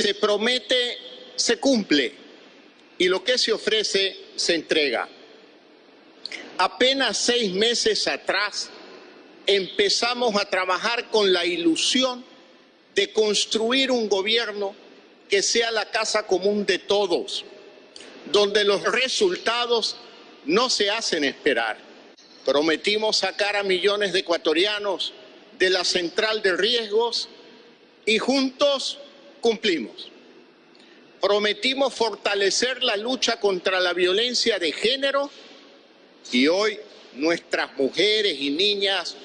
se promete se cumple y lo que se ofrece se entrega. Apenas seis meses atrás empezamos a trabajar con la ilusión de construir un gobierno que sea la casa común de todos, donde los resultados no se hacen esperar. Prometimos sacar a millones de ecuatorianos de la central de riesgos y juntos cumplimos. Prometimos fortalecer la lucha contra la violencia de género y hoy nuestras mujeres y niñas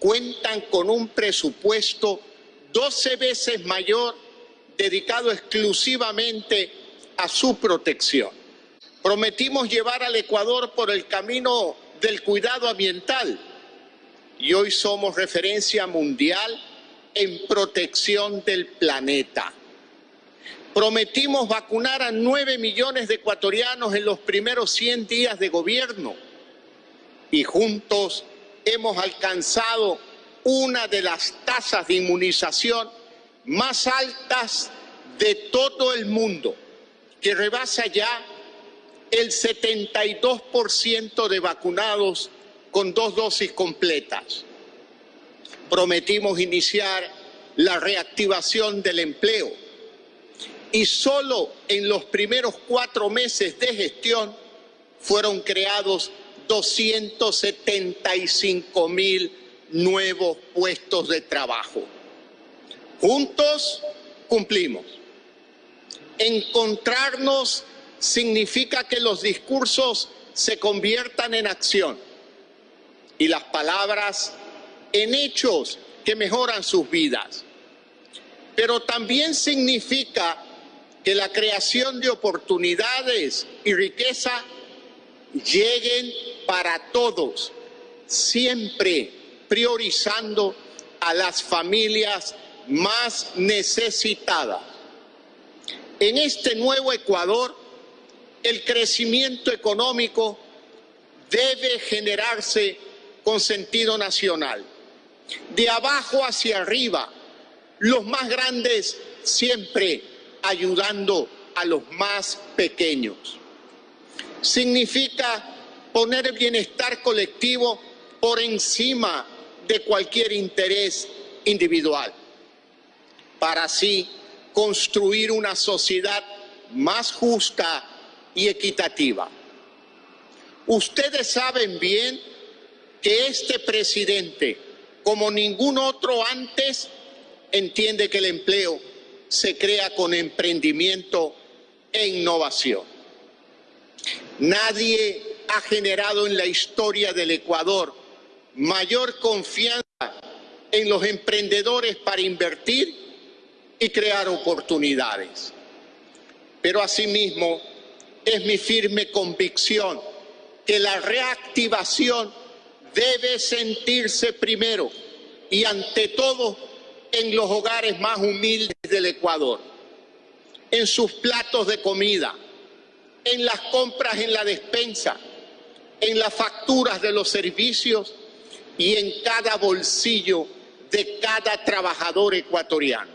cuentan con un presupuesto 12 veces mayor dedicado exclusivamente a su protección. Prometimos llevar al Ecuador por el camino del cuidado ambiental y hoy somos referencia mundial en protección del planeta. Prometimos vacunar a 9 millones de ecuatorianos en los primeros 100 días de gobierno y juntos hemos alcanzado una de las tasas de inmunización más altas de todo el mundo, que rebasa ya el 72% de vacunados con dos dosis completas. Prometimos iniciar la reactivación del empleo y solo en los primeros cuatro meses de gestión fueron creados 275 mil nuevos puestos de trabajo. Juntos cumplimos. Encontrarnos significa que los discursos se conviertan en acción y las palabras en hechos que mejoran sus vidas. Pero también significa que la creación de oportunidades y riqueza lleguen para todos, siempre priorizando a las familias más necesitadas. En este nuevo Ecuador, el crecimiento económico debe generarse con sentido nacional. De abajo hacia arriba, los más grandes siempre ayudando a los más pequeños. Significa poner el bienestar colectivo por encima de cualquier interés individual, para así construir una sociedad más justa y equitativa. Ustedes saben bien que este presidente, como ningún otro antes, entiende que el empleo se crea con emprendimiento e innovación. Nadie ha generado en la historia del Ecuador mayor confianza en los emprendedores para invertir y crear oportunidades. Pero asimismo es mi firme convicción que la reactivación debe sentirse primero y ante todo en los hogares más humildes del Ecuador, en sus platos de comida, en las compras en la despensa, en las facturas de los servicios y en cada bolsillo de cada trabajador ecuatoriano.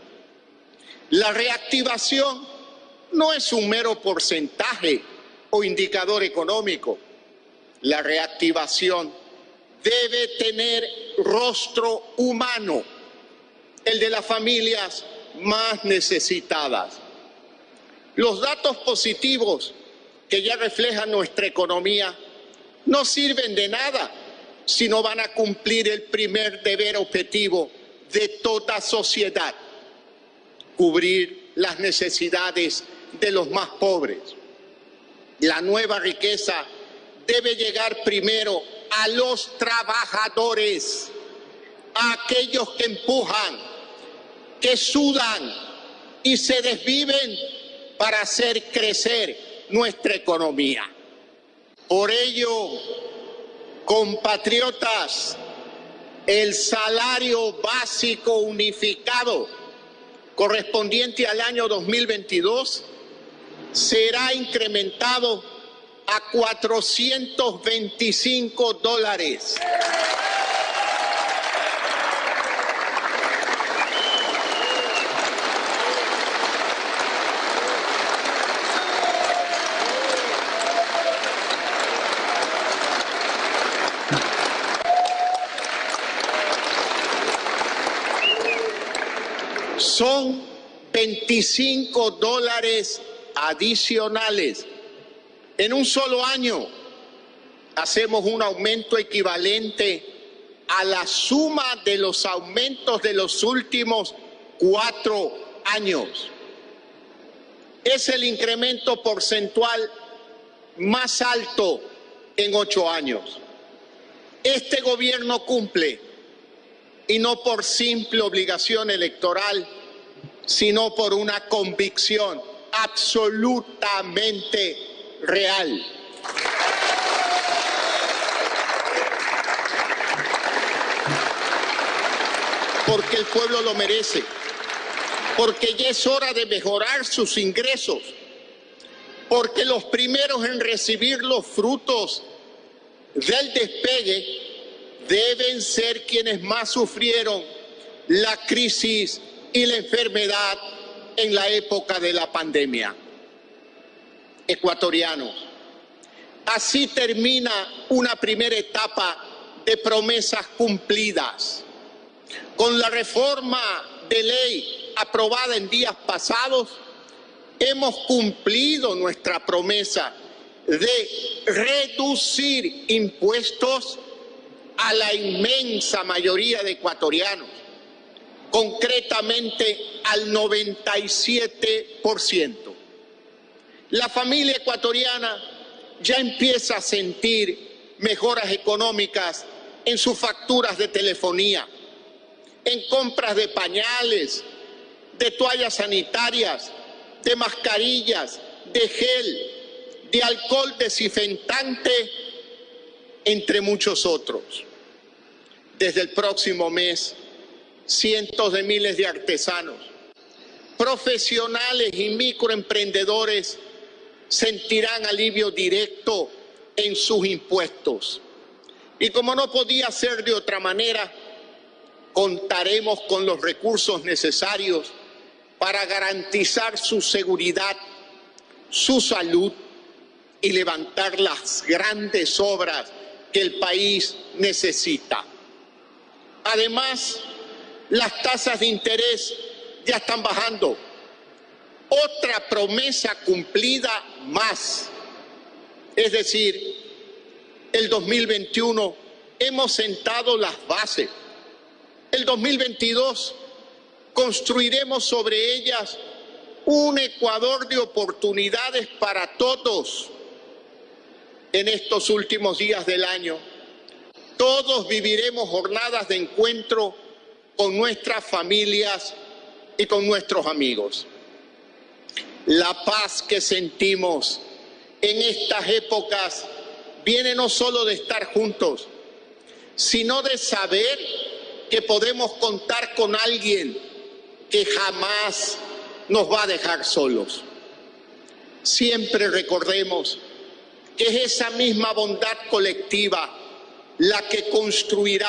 La reactivación no es un mero porcentaje o indicador económico. La reactivación debe tener rostro humano, el de las familias más necesitadas. Los datos positivos que ya reflejan nuestra economía no sirven de nada si no van a cumplir el primer deber objetivo de toda sociedad, cubrir las necesidades de los más pobres. La nueva riqueza debe llegar primero a los trabajadores, a aquellos que empujan, que sudan y se desviven para hacer crecer nuestra economía. Por ello, compatriotas, el salario básico unificado correspondiente al año 2022 será incrementado a 425 dólares. 25 dólares adicionales. En un solo año hacemos un aumento equivalente a la suma de los aumentos de los últimos cuatro años. Es el incremento porcentual más alto en ocho años. Este gobierno cumple, y no por simple obligación electoral, sino por una convicción absolutamente real. Porque el pueblo lo merece, porque ya es hora de mejorar sus ingresos, porque los primeros en recibir los frutos del despegue deben ser quienes más sufrieron la crisis y la enfermedad en la época de la pandemia. Ecuatorianos, así termina una primera etapa de promesas cumplidas. Con la reforma de ley aprobada en días pasados, hemos cumplido nuestra promesa de reducir impuestos a la inmensa mayoría de ecuatorianos, concretamente al 97%. La familia ecuatoriana ya empieza a sentir mejoras económicas en sus facturas de telefonía, en compras de pañales, de toallas sanitarias, de mascarillas, de gel, de alcohol desinfectante, entre muchos otros. Desde el próximo mes, cientos de miles de artesanos, profesionales y microemprendedores sentirán alivio directo en sus impuestos. Y como no podía ser de otra manera, contaremos con los recursos necesarios para garantizar su seguridad, su salud y levantar las grandes obras que el país necesita. Además, las tasas de interés ya están bajando. Otra promesa cumplida más. Es decir, el 2021 hemos sentado las bases. El 2022 construiremos sobre ellas un Ecuador de oportunidades para todos en estos últimos días del año. Todos viviremos jornadas de encuentro con nuestras familias y con nuestros amigos. La paz que sentimos en estas épocas viene no solo de estar juntos, sino de saber que podemos contar con alguien que jamás nos va a dejar solos. Siempre recordemos que es esa misma bondad colectiva la que construirá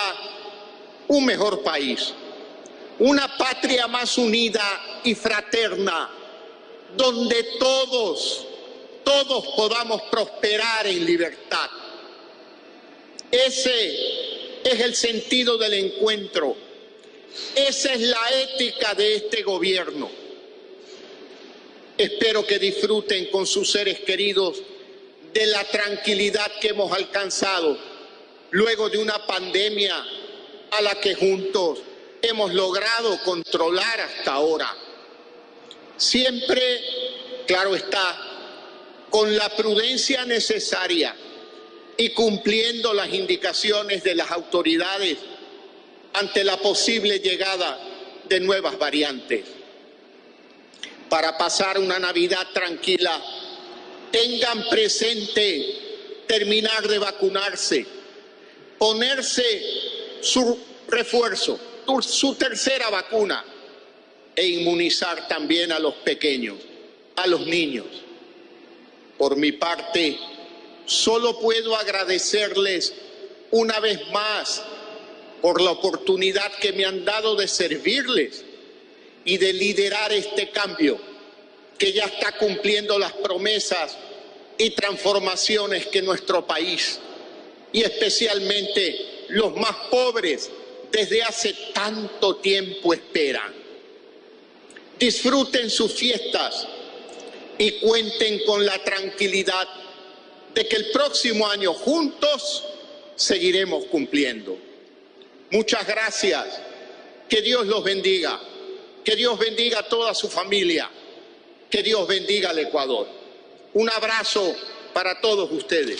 un mejor país, una patria más unida y fraterna, donde todos, todos podamos prosperar en libertad. Ese es el sentido del encuentro. Esa es la ética de este gobierno. Espero que disfruten con sus seres queridos de la tranquilidad que hemos alcanzado luego de una pandemia a la que juntos hemos logrado controlar hasta ahora. Siempre, claro está, con la prudencia necesaria y cumpliendo las indicaciones de las autoridades ante la posible llegada de nuevas variantes. Para pasar una Navidad tranquila, tengan presente terminar de vacunarse, ponerse su refuerzo, su tercera vacuna e inmunizar también a los pequeños, a los niños. Por mi parte, solo puedo agradecerles una vez más por la oportunidad que me han dado de servirles y de liderar este cambio que ya está cumpliendo las promesas y transformaciones que nuestro país y especialmente los más pobres desde hace tanto tiempo esperan. disfruten sus fiestas y cuenten con la tranquilidad de que el próximo año juntos seguiremos cumpliendo. Muchas gracias. Que Dios los bendiga. Que Dios bendiga a toda su familia. Que Dios bendiga al Ecuador. Un abrazo para todos ustedes.